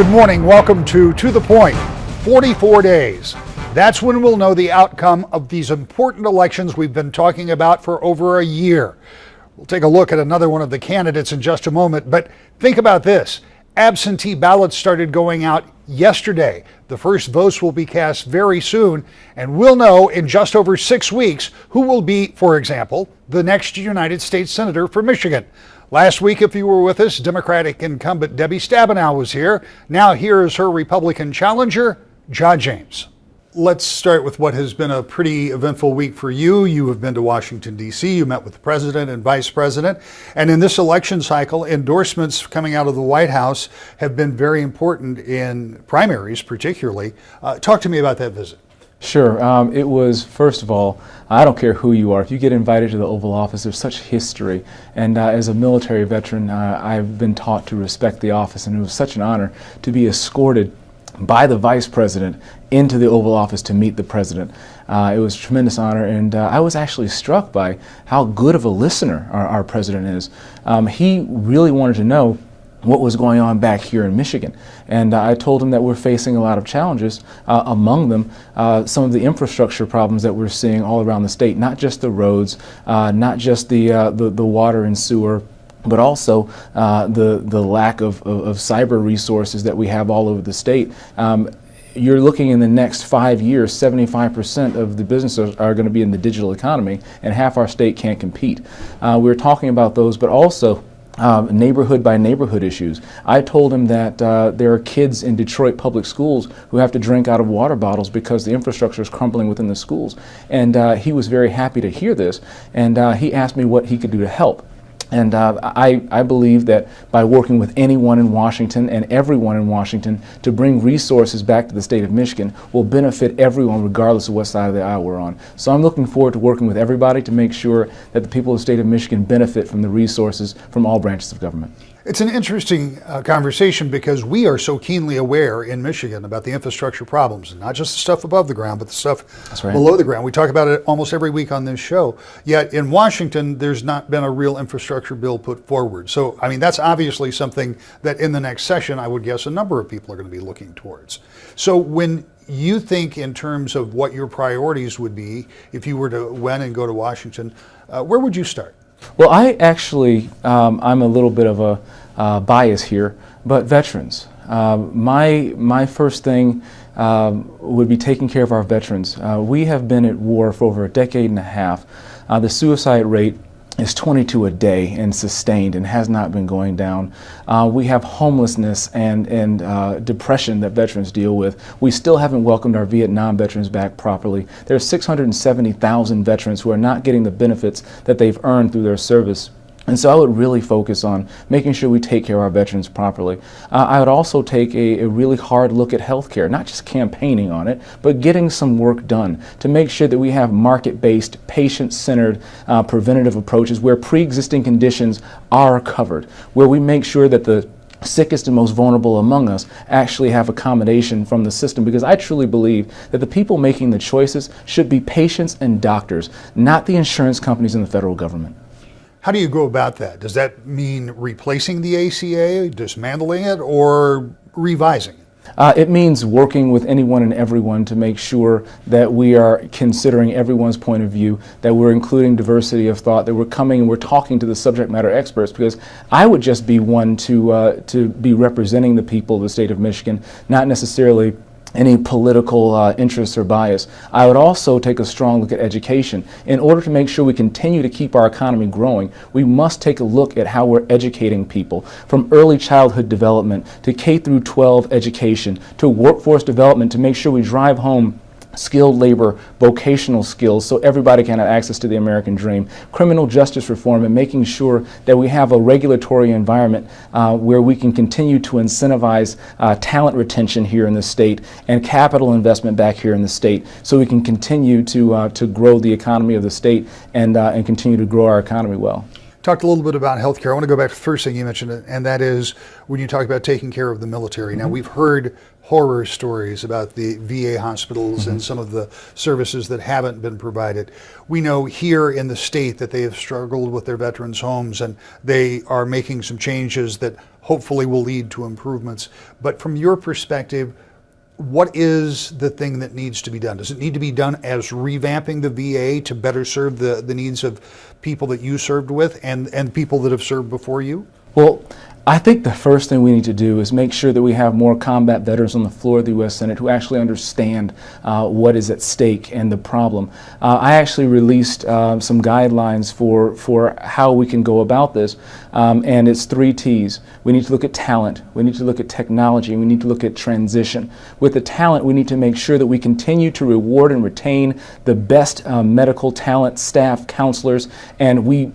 Good morning. Welcome to To the Point. 44 days. That's when we'll know the outcome of these important elections we've been talking about for over a year. We'll take a look at another one of the candidates in just a moment, but think about this. Absentee ballots started going out yesterday. The first votes will be cast very soon, and we'll know in just over six weeks who will be, for example, the next United States Senator for Michigan. Last week, if you were with us, Democratic incumbent Debbie Stabenow was here. Now, here is her Republican challenger, John James. Let's start with what has been a pretty eventful week for you. You have been to Washington, D.C., you met with the president and vice president. And in this election cycle, endorsements coming out of the White House have been very important in primaries, particularly. Uh, talk to me about that visit. Sure. Um, it was, first of all, I don't care who you are. If you get invited to the Oval Office, there's such history. And uh, as a military veteran, uh, I've been taught to respect the office, and it was such an honor to be escorted by the vice president into the Oval Office to meet the president. Uh, it was a tremendous honor, and uh, I was actually struck by how good of a listener our, our president is. Um, he really wanted to know what was going on back here in Michigan. And uh, I told him that we're facing a lot of challenges, uh, among them uh, some of the infrastructure problems that we're seeing all around the state, not just the roads, uh, not just the, uh, the, the, water and sewer, but also uh, the, the lack of, of, of, cyber resources that we have all over the state. Um, you're looking in the next five years, 75% of the businesses are going to be in the digital economy, and half our state can't compete. we we're talking about those, but also um, neighborhood by neighborhood issues. I told him that uh, there are kids in Detroit public schools who have to drink out of water bottles because the infrastructure is crumbling within the schools. And uh, he was very happy to hear this. And uh, he asked me what he could do to help. And uh, I, I believe that by working with anyone in Washington and everyone in Washington to bring resources back to the state of Michigan will benefit everyone regardless of what side of the aisle we're on. So I'm looking forward to working with everybody to make sure that the people of the state of Michigan benefit from the resources from all branches of government. It's an interesting uh, conversation because we are so keenly aware in Michigan about the infrastructure problems, and not just the stuff above the ground, but the stuff right. below the ground. We talk about it almost every week on this show. Yet in Washington, there's not been a real infrastructure bill put forward. So, I mean, that's obviously something that in the next session, I would guess a number of people are going to be looking towards. So, when you think in terms of what your priorities would be if you were to win and go to Washington, uh, where would you start? Well, I actually, um, I'm a little bit of a uh, bias here, but veterans. Uh, my, my first thing um, would be taking care of our veterans. Uh, we have been at war for over a decade and a half. Uh, the suicide rate is 22 a day and sustained and has not been going down. Uh, we have homelessness and, and uh, depression that veterans deal with. We still haven't welcomed our Vietnam veterans back properly. There are 670,000 veterans who are not getting the benefits that they've earned through their service. And so I would really focus on making sure we take care of our veterans properly. Uh, I would also take a, a, really hard look at healthcare, not just campaigning on it, but getting some work done to make sure that we have market-based, patient-centered uh, preventative approaches where pre-existing conditions are covered, where we make sure that the sickest and most vulnerable among us actually have accommodation from the system because I truly believe that the people making the choices should be patients and doctors, not the insurance companies and the federal government. How do you go about that? Does that mean replacing the ACA, dismantling it, or revising it? Uh, it means working with anyone and everyone to make sure that we are considering everyone's point of view, that we're including diversity of thought, that we're coming and we're talking to the subject matter experts because I would just be one to, uh, to be representing the people of the state of Michigan, not necessarily any political uh, interest or bias. I would also take a strong look at education. In order to make sure we continue to keep our economy growing, we must take a look at how we're educating people from early childhood development to K through 12 education to workforce development to make sure we drive home skilled labor, vocational skills, so everybody can have access to the American dream, criminal justice reform, and making sure that we have a regulatory environment uh, where we can continue to incentivize uh, talent retention here in the state and capital investment back here in the state so we can continue to, uh, to grow the economy of the state and, uh, and continue to grow our economy well. Talked a little bit about healthcare. I want to go back to the first thing you mentioned, and that is when you talk about taking care of the military. Now, mm-hmm. we've heard horror stories about the VA hospitals and mm-hmm. some of the services that haven't been provided. We know here in the state that they have struggled with their veterans' homes and they are making some changes that hopefully will lead to improvements. But from your perspective, what is the thing that needs to be done? Does it need to be done as revamping the VA to better serve the, the needs of people that you served with and, and people that have served before you? Well, I think the first thing we need to do is make sure that we have more combat veterans on the floor of the U.S. Senate who actually understand uh, what is at stake and the problem. Uh, I actually released uh, some guidelines for, for how we can go about this, um, and it's three T's. We need to look at talent, we need to look at technology, we need to look at transition. With the talent, we need to make sure that we continue to reward and retain the best uh, medical talent, staff, counselors, and we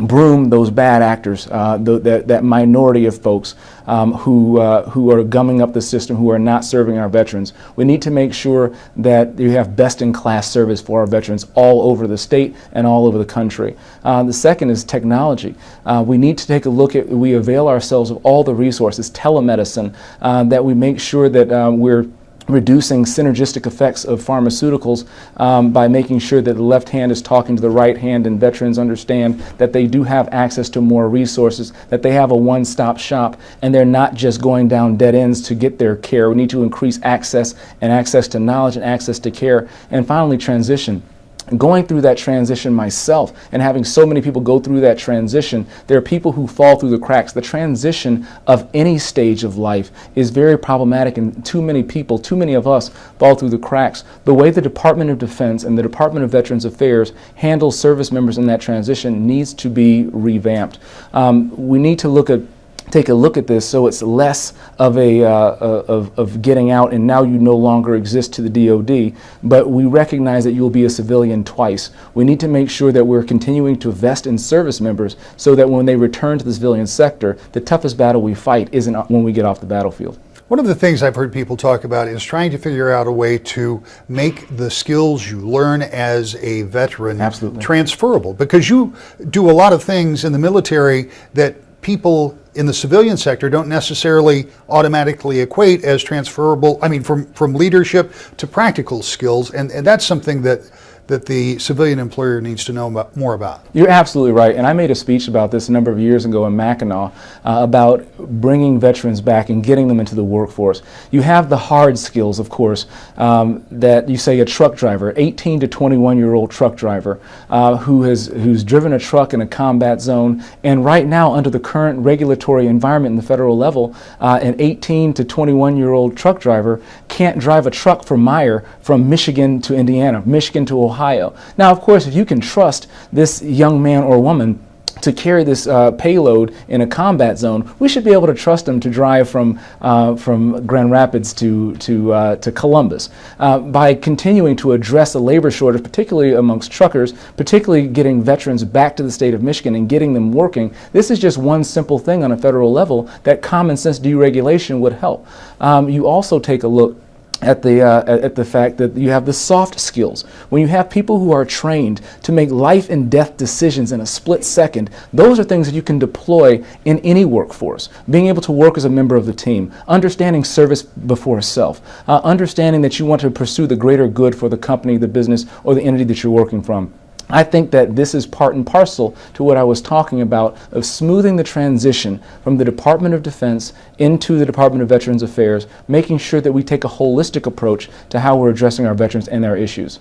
broom those bad actors, uh, that, that, minority of folks um, who, uh, who are gumming up the system, who are not serving our veterans. We need to make sure that you have best in class service for our veterans all over the state and all over the country. Uh, the second is technology. Uh, we need to take a look at, we avail ourselves of all the resources, telemedicine, uh, that we make sure that uh, we're reducing synergistic effects of pharmaceuticals um, by making sure that the left hand is talking to the right hand and veterans understand that they do have access to more resources, that they have a one-stop shop, and they're not just going down dead ends to get their care. We need to increase access and access to knowledge and access to care. And finally, transition going through that transition myself and having so many people go through that transition, there are people who fall through the cracks. The transition of any stage of life is very problematic, and too many people, too many of us, fall through the cracks. The way the Department of Defense and the Department of Veterans Affairs handle service members in that transition needs to be revamped. Um, we need to look at take a look at this so it's less of a uh, uh of, of getting out and now you no longer exist to the DOD but we recognize that you'll be a civilian twice. We need to make sure that we're continuing to invest in service members so that when they return to the civilian sector the toughest battle we fight isn't when we get off the battlefield. One of the things I've heard people talk about is trying to figure out a way to make the skills you learn as a veteran Absolutely. transferable because you do a lot of things in the military that people in the civilian sector don't necessarily automatically equate as transferable, I mean, from, from leadership to practical skills. And, and that's something that that the civilian employer needs to know more about. You're absolutely right. And I made a speech about this a number of years ago in Mackinac uh, about bringing veterans back and getting them into the workforce. You have the hard skills, of course, um, that you say a truck driver, 18 to 21 year old truck driver uh, who has who's driven a truck in a combat zone. And right now, under the current regulatory environment in the federal level, uh, an 18 to 21 year old truck driver can't drive a truck for Meijer from Michigan to Indiana, Michigan to Ohio Ohio. Now, of course, if you can trust this young man or woman to carry this uh, payload in a combat zone, we should be able to trust them to drive from, uh, from Grand Rapids to, to, uh, to Columbus. Uh, by continuing to address the labor shortage, particularly amongst truckers, particularly getting veterans back to the state of Michigan and getting them working, this is just one simple thing on a federal level that common sense deregulation would help. Um, you also take a look at the, uh, at the fact that you have the soft skills. When you have people who are trained to make life and death decisions in a split second, those are things that you can deploy in any workforce. Being able to work as a member of the team, understanding service before self, uh, understanding that you want to pursue the greater good for the company, the business, or the entity that you're working from. I think that this is part and parcel to what I was talking about of smoothing the transition from the Department of Defense into the Department of Veterans Affairs, making sure that we take a holistic approach to how we're addressing our veterans and their issues.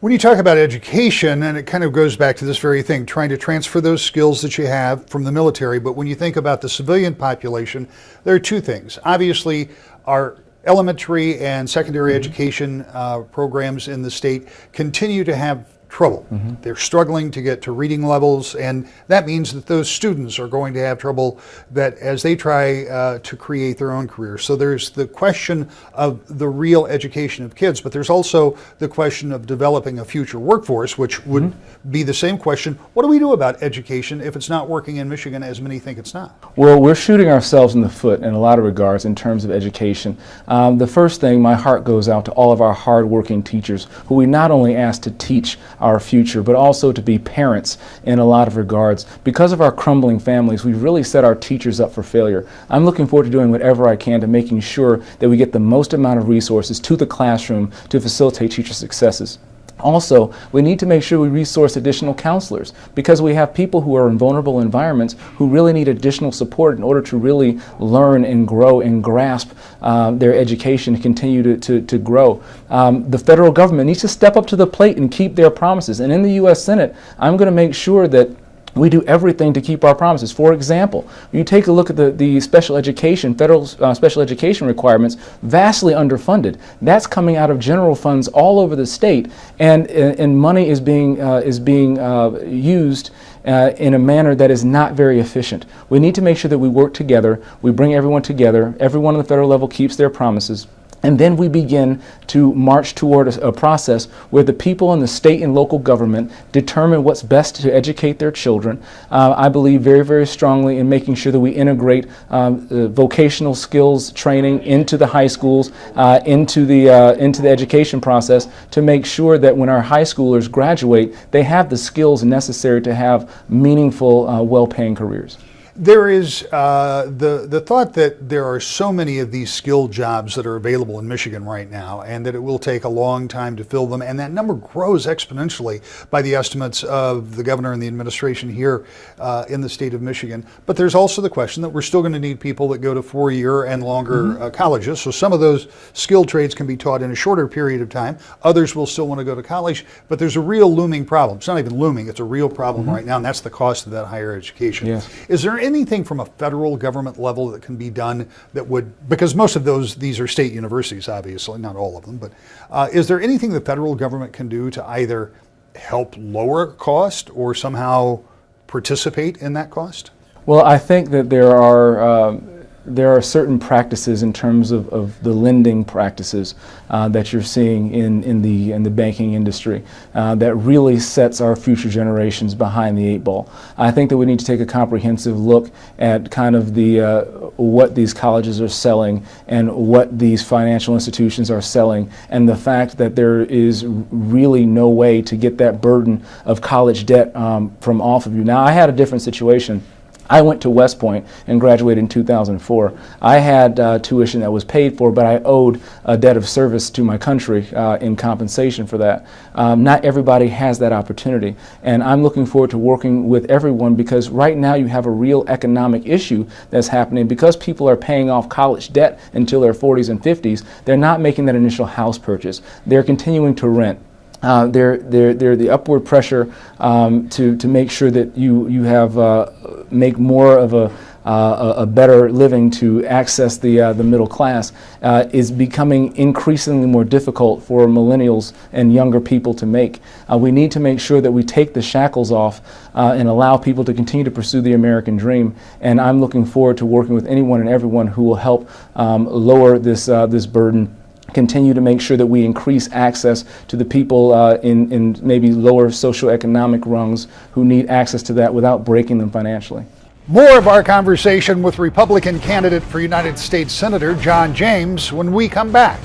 When you talk about education, and it kind of goes back to this very thing, trying to transfer those skills that you have from the military, but when you think about the civilian population, there are two things. Obviously, our elementary and secondary mm -hmm. education uh, programs in the state continue to have trouble. Mm -hmm. They're struggling to get to reading levels, and that means that those students are going to have trouble that as they try uh, to create their own career. So there's the question of the real education of kids, but there's also the question of developing a future workforce, which would mm -hmm. be the same question. What do we do about education if it's not working in Michigan as many think it's not? Well, we're shooting ourselves in the foot in a lot of regards in terms of education. Um, the first thing, my heart goes out to all of our hardworking teachers who we not only ask to teach our future, but also to be parents in a lot of regards. Because of our crumbling families, we've really set our teachers up for failure. I'm looking forward to doing whatever I can to making sure that we get the most amount of resources to the classroom to facilitate teacher successes. Also, we need to make sure we resource additional counselors because we have people who are in vulnerable environments who really need additional support in order to really learn and grow and grasp um, their education to continue to, to, to grow. Um, the federal government needs to step up to the plate and keep their promises. And in the U.S. Senate, I'm going to make sure that we do everything to keep our promises. For example, you take a look at the, the special education, federal uh, special education requirements, vastly underfunded. That's coming out of general funds all over the state, and, and money is being, uh, is being uh, used uh, in a manner that is not very efficient. We need to make sure that we work together, we bring everyone together, everyone on the federal level keeps their promises. And then we begin to march toward a, a, process where the people in the state and local government determine what's best to educate their children. Uh, I believe very, very strongly in making sure that we integrate um, uh, vocational skills training into the high schools, uh, into, the, uh, into the education process to make sure that when our high schoolers graduate, they have the skills necessary to have meaningful, uh, well-paying careers. There is uh, the the thought that there are so many of these skilled jobs that are available in Michigan right now, and that it will take a long time to fill them, and that number grows exponentially by the estimates of the governor and the administration here uh, in the state of Michigan. But there's also the question that we're still going to need people that go to four-year and longer mm-hmm. uh, colleges. So some of those skilled trades can be taught in a shorter period of time. Others will still want to go to college, but there's a real looming problem. It's not even looming; it's a real problem mm-hmm. right now, and that's the cost of that higher education. Yes. Is there anything from a federal government level that can be done that would, because most of those, these are state universities, obviously, not all of them, but uh, is there anything the federal government can do to either help lower cost or somehow participate in that cost? Well, I think that there are. Um, there are certain practices in terms of, of the lending practices uh, that you're seeing in, in, the, in the banking industry uh, that really sets our future generations behind the eight ball. I think that we need to take a comprehensive look at kind of the, uh, what these colleges are selling and what these financial institutions are selling and the fact that there is really no way to get that burden of college debt um, from off of you. Now, I had a different situation. I went to West Point and graduated in 2004. I had uh, tuition that was paid for, but I owed a debt of service to my country uh, in compensation for that. Um, not everybody has that opportunity, and I'm looking forward to working with everyone because right now you have a real economic issue that's happening because people are paying off college debt until their 40s and 50s. They're not making that initial house purchase. They're continuing to rent. Uh, they're, they're, they're the upward pressure um, to, to make sure that you, you have, uh, make more of a, uh, a, better living to access the, uh, the middle class uh, is becoming increasingly more difficult for millennials and younger people to make. Uh, we need to make sure that we take the shackles off and allow people to continue to pursue the American dream. And I'm looking forward to working with anyone and everyone who will help um, lower this, this burden continue to make sure that we increase access to the people uh, in, in maybe lower socioeconomic rungs who need access to that without breaking them financially. More of our conversation with Republican candidate for United States Senator John James when we come back.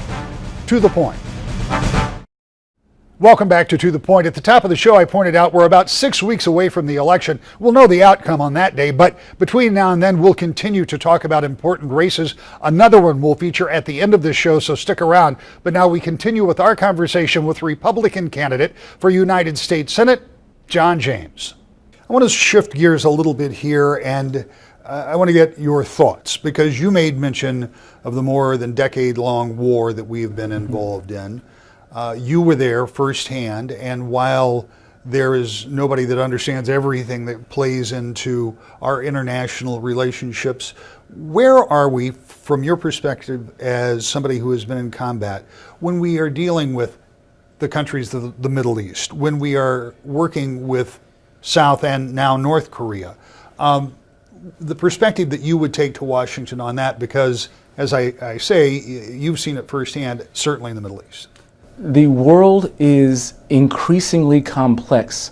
To the point. Welcome back to To the Point. At the top of the show, I pointed out we're about six weeks away from the election. We'll know the outcome on that day, but between now and then, we'll continue to talk about important races. Another one will feature at the end of this show, so stick around. But now we continue with our conversation with Republican candidate for United States Senate, John James. I want to shift gears a little bit here and uh, I want to get your thoughts because you made mention of the more than decade long war that we have been involved in. Uh, you were there firsthand, and while there is nobody that understands everything that plays into our international relationships, where are we, from your perspective as somebody who has been in combat, when we are dealing with the countries of the Middle East, when we are working with South and now North Korea? Um, the perspective that you would take to Washington on that, because as I, I say, you've seen it firsthand, certainly in the Middle East the world is increasingly complex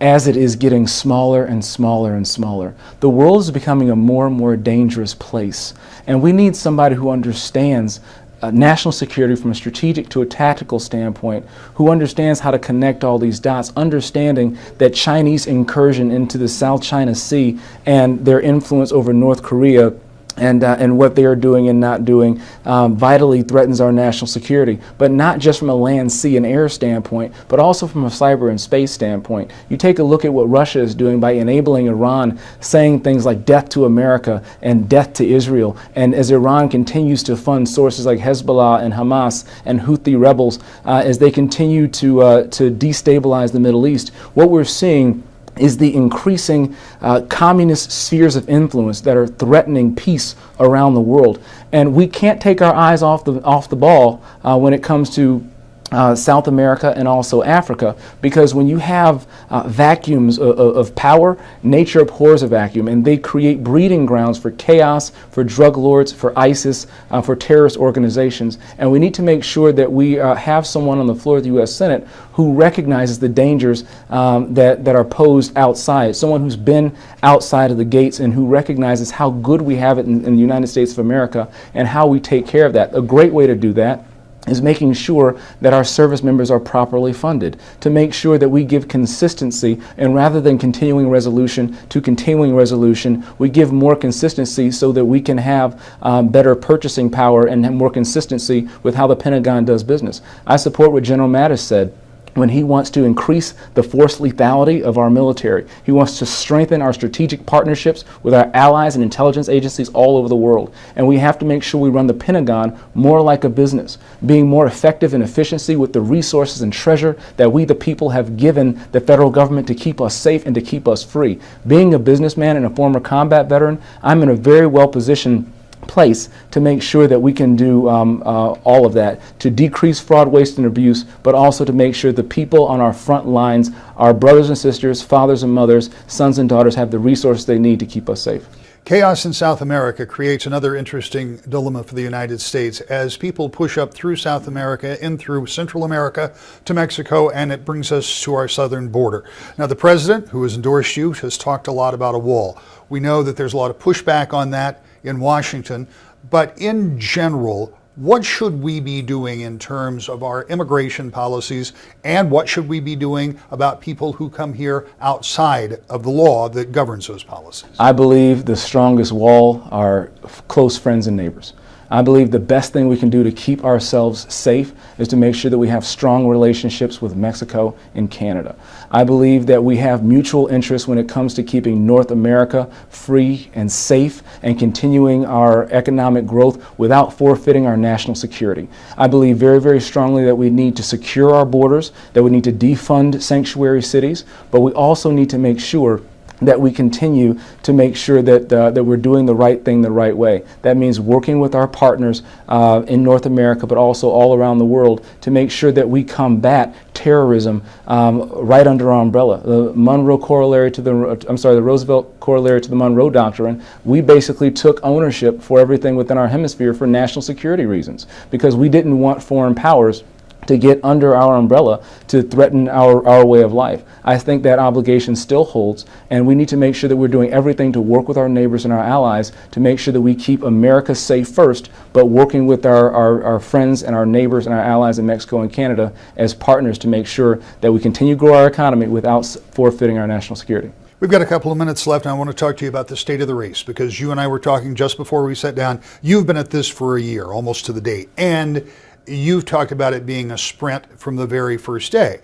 as it is getting smaller and smaller and smaller. The world is becoming a more and more dangerous place. And we need somebody who understands uh, national security from a strategic to a tactical standpoint, who understands how to connect all these dots, understanding that Chinese incursion into the South China Sea and their influence over North Korea and, uh, and what they are doing and not doing um, vitally threatens our national security, but not just from a land, sea, and air standpoint, but also from a cyber and space standpoint. You take a look at what Russia is doing by enabling Iran saying things like death to America and death to Israel, and as Iran continues to fund sources like Hezbollah and Hamas and Houthi rebels uh, as they continue to, uh, to destabilize the Middle East, what we're seeing is the increasing uh, communist spheres of influence that are threatening peace around the world. And we can't take our eyes off the, off the ball uh, when it comes to uh, South America and also Africa because when you have uh, vacuums of, of, power, nature abhors a vacuum and they create breeding grounds for chaos, for drug lords, for ISIS, uh, for terrorist organizations. And we need to make sure that we uh, have someone on the floor of the U.S. Senate who recognizes the dangers um, that, that are posed outside, someone who's been outside of the gates and who recognizes how good we have it in, in the United States of America and how we take care of that. A great way to do that is making sure that our service members are properly funded, to make sure that we give consistency, and rather than continuing resolution to continuing resolution, we give more consistency so that we can have um, better purchasing power and more consistency with how the Pentagon does business. I support what General Mattis said when he wants to increase the force lethality of our military. He wants to strengthen our strategic partnerships with our allies and intelligence agencies all over the world. And we have to make sure we run the Pentagon more like a business, being more effective in efficiency with the resources and treasure that we, the people, have given the federal government to keep us safe and to keep us free. Being a businessman and a former combat veteran, I'm in a very well positioned place to make sure that we can do um, uh, all of that to decrease fraud, waste, and abuse, but also to make sure the people on our front lines, our brothers and sisters, fathers and mothers, sons and daughters, have the resources they need to keep us safe. Chaos in South America creates another interesting dilemma for the United States as people push up through South America, in through Central America to Mexico, and it brings us to our southern border. Now, the president, who has endorsed you, has talked a lot about a wall. We know that there's a lot of pushback on that in Washington. But in general, what should we be doing in terms of our immigration policies and what should we be doing about people who come here outside of the law that governs those policies? I believe the strongest wall are close friends and neighbors. I believe the best thing we can do to keep ourselves safe is to make sure that we have strong relationships with Mexico and Canada. I believe that we have mutual interests when it comes to keeping North America free and safe and continuing our economic growth without forfeiting our national security. I believe very, very strongly that we need to secure our borders, that we need to defund sanctuary cities, but we also need to make sure that we continue to make sure that, uh, that we're doing the right thing the right way. That means working with our partners uh, in North America, but also all around the world to make sure that we combat terrorism um, right under our umbrella. The Monroe corollary to the, I'm sorry, the Roosevelt corollary to the Monroe Doctrine, we basically took ownership for everything within our hemisphere for national security reasons because we didn't want foreign powers to get under our umbrella to threaten our, our way of life. I think that obligation still holds, and we need to make sure that we're doing everything to work with our neighbors and our allies to make sure that we keep America safe first, but working with our, our, our friends and our neighbors and our allies in Mexico and Canada as partners to make sure that we continue to grow our economy without forfeiting our national security. We've got a couple of minutes left, and I want to talk to you about the state of the race because you and I were talking just before we sat down. You've been at this for a year, almost to the date. And you've talked about it being a sprint from the very first day.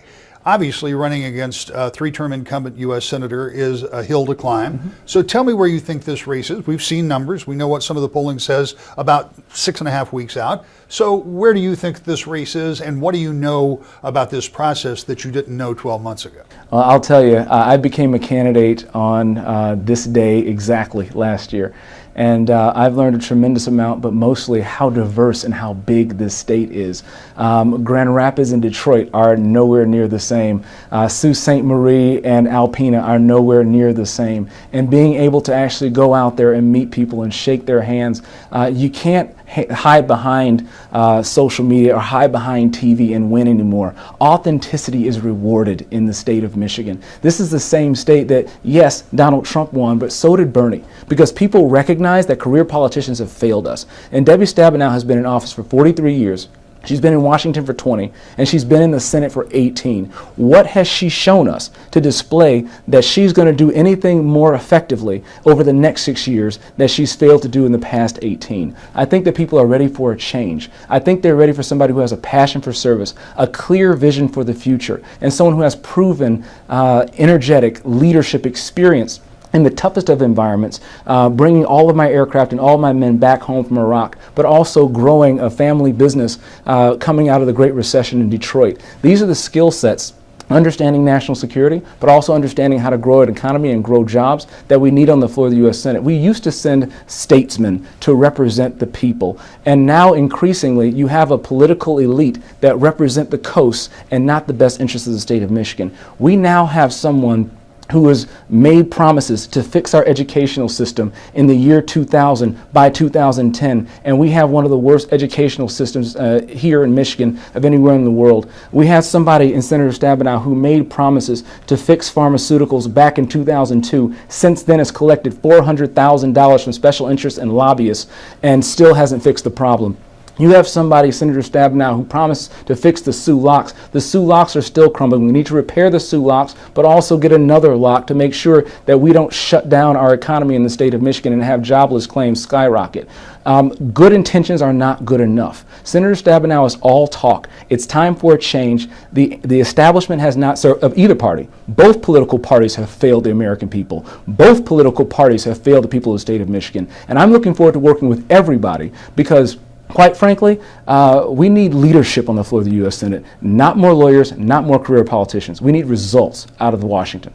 Obviously, running against a three term incumbent U.S. Senator is a hill to climb. Mm-hmm. So tell me where you think this race is. We've seen numbers. We know what some of the polling says about six and a half weeks out. So where do you think this race is, and what do you know about this process that you didn't know 12 months ago? Well, I'll tell you, I became a candidate on uh, this day exactly last year. And uh, I've learned a tremendous amount, but mostly how diverse and how big this state is. Um, Grand Rapids and Detroit are nowhere near the same. Uh, Sault Ste. Marie and Alpena are nowhere near the same. And being able to actually go out there and meet people and shake their hands, uh, you can't hide behind uh, social media or hide behind TV and win anymore. Authenticity is rewarded in the state of Michigan. This is the same state that, yes, Donald Trump won, but so did Bernie, because people recognize that career politicians have failed us. And Debbie Stabenow has been in office for 43 years. She's been in Washington for 20, and she's been in the Senate for 18. What has she shown us to display that she's going to do anything more effectively over the next six years that she's failed to do in the past 18? I think that people are ready for a change. I think they're ready for somebody who has a passion for service, a clear vision for the future, and someone who has proven uh, energetic leadership experience in the toughest of environments, uh, bringing all of my aircraft and all my men back home from Iraq, but also growing a family business uh, coming out of the Great Recession in Detroit. These are the skill sets understanding national security, but also understanding how to grow an economy and grow jobs that we need on the floor of the U.S. Senate. We used to send statesmen to represent the people, and now increasingly you have a political elite that represent the coast and not the best interests of the state of Michigan. We now have someone who has made promises to fix our educational system in the year 2000 by 2010 and we have one of the worst educational systems uh, here in Michigan of anywhere in the world. We have somebody in Senator Stabenow who made promises to fix pharmaceuticals back in 2002 since then has collected $400,000 from special interests and lobbyists and still hasn't fixed the problem. You have somebody, Senator Stabenow, who promised to fix the Soo locks. The Soo locks are still crumbling. We need to repair the Soo locks, but also get another lock to make sure that we don't shut down our economy in the state of Michigan and have jobless claims skyrocket. Um, good intentions are not good enough. Senator Stabenow is all talk. It's time for a change. The, the establishment has not served, of either party. Both political parties have failed the American people. Both political parties have failed the people of the state of Michigan. And I'm looking forward to working with everybody because Quite frankly, uh, we need leadership on the floor of the U.S. Senate, not more lawyers, not more career politicians. We need results out of Washington.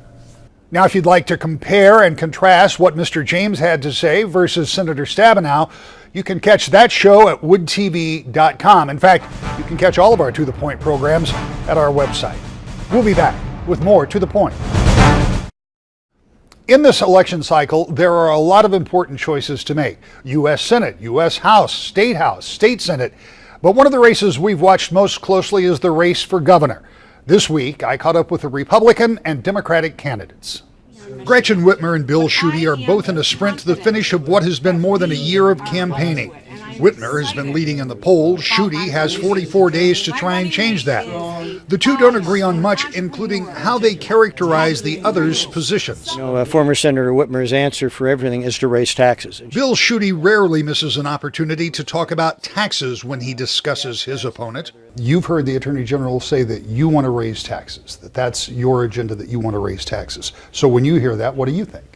Now, if you'd like to compare and contrast what Mr. James had to say versus Senator Stabenow, you can catch that show at woodtv.com. In fact, you can catch all of our To The Point programs at our website. We'll be back with more To The Point. In this election cycle, there are a lot of important choices to make U.S. Senate, U.S. House, State House, State Senate. But one of the races we've watched most closely is the race for governor. This week, I caught up with the Republican and Democratic candidates. Gretchen Whitmer and Bill Schuette are both in a sprint to the finish of what has been more than a year of campaigning. Whitmer has been leading in the polls. Schuette has 44 days to try and change that. The two don't agree on much, including how they characterize the other's positions. You know, uh, former Senator Whitmer's answer for everything is to raise taxes. Bill Schuette rarely misses an opportunity to talk about taxes when he discusses his opponent. You've heard the Attorney General say that you want to raise taxes, that that's your agenda, that you want to raise taxes. So when you hear that, what do you think?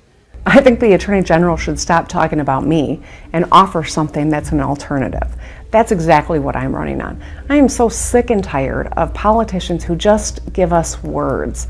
I think the Attorney General should stop talking about me and offer something that's an alternative. That's exactly what I'm running on. I am so sick and tired of politicians who just give us words,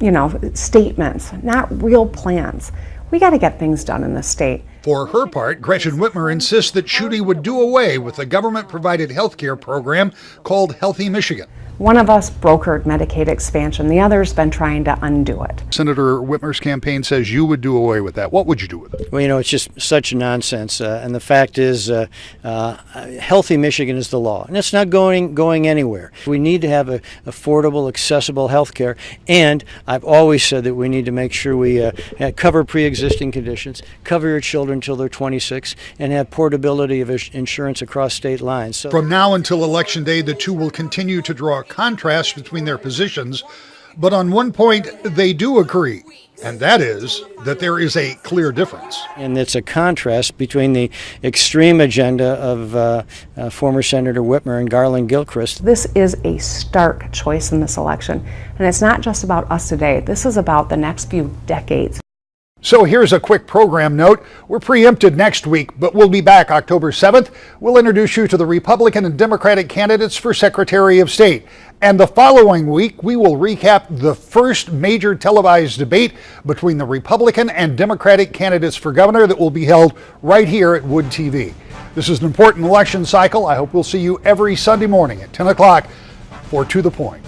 you know, statements, not real plans. We got to get things done in the state. For her part, Gretchen Whitmer insists that Schuette would do away with the government provided health care program called Healthy Michigan. One of us brokered Medicaid expansion, the other's been trying to undo it. Senator Whitmer's campaign says you would do away with that. What would you do with it? Well, you know, it's just such nonsense. Uh, and the fact is, uh, uh, healthy Michigan is the law, and it's not going going anywhere. We need to have a, affordable, accessible health care, and I've always said that we need to make sure we uh, cover pre-existing conditions, cover your children until they're 26, and have portability of insurance across state lines. So from now until election day, the two will continue to draw contrast between their positions, but on one point they do agree, and that is that there is a clear difference. And it's a contrast between the extreme agenda of uh, uh, former Senator Whitmer and Garlin Gilchrist. This is a stark choice in this election, and it's not just about us today. This is about the next few decades. So here's a quick program note. We're preempted next week, but we'll be back October 7th. We'll introduce you to the Republican and Democratic candidates for Secretary of State. And the following week, we will recap the first major televised debate between the Republican and Democratic candidates for governor that will be held right here at Wood TV. This is an important election cycle. I hope we'll see you every Sunday morning at 10 o'clock for To The Point.